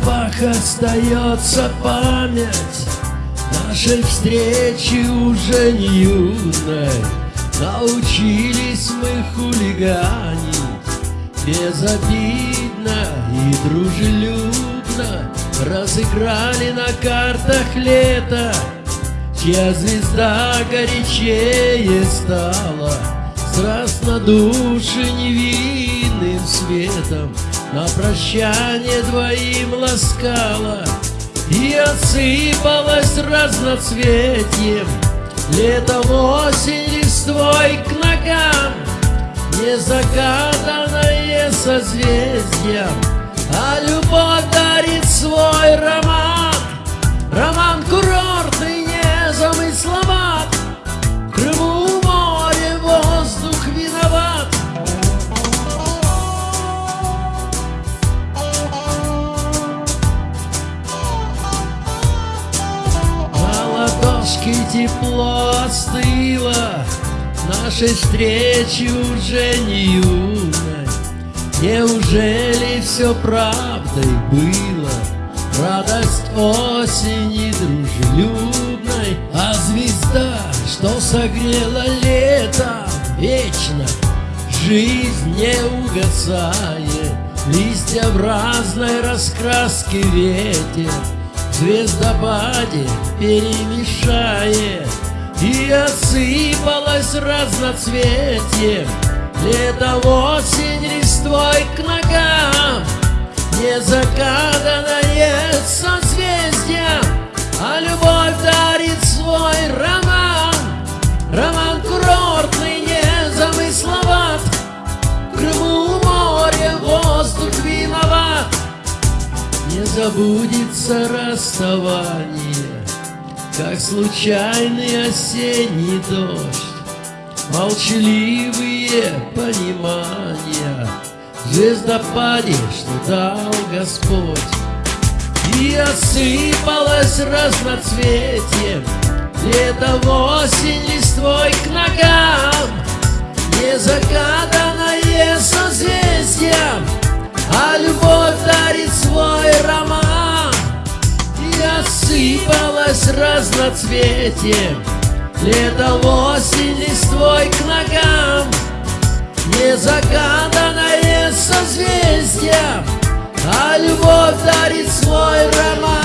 губах остается память. Нашей встречи уже не юной Научились мы хулиганить. Безобидно и дружелюбно. Разыграли на картах лето. Чья звезда горячее стала. Страстно души невинным светом На прощание двоим ласкала И осыпалась разноцветием Летом осень листвой к ногам Незагаданное созвездие А любовь дарит свой тепло остыло Нашей встречи уже не юной Неужели все правдой было? Радость осени дружелюбной А звезда, что согрела лето Вечно жизнь не угасает Листья в разной раскраске ветер Звездопаде перемешает И осыпалась разноцветием Летом осень листвой к ногам Незагаданное забудется расставание Как случайный осенний дождь. Молчаливые понимания звездопаде, что дал Господь. И осыпалась разноцветием Летом осень листвой к ногам. Незагаданное созвездие А любовь Раскинулось разноцветие Лето, осень, листвой к ногам. Не загаданное созвездие А любовь дарит свой роман.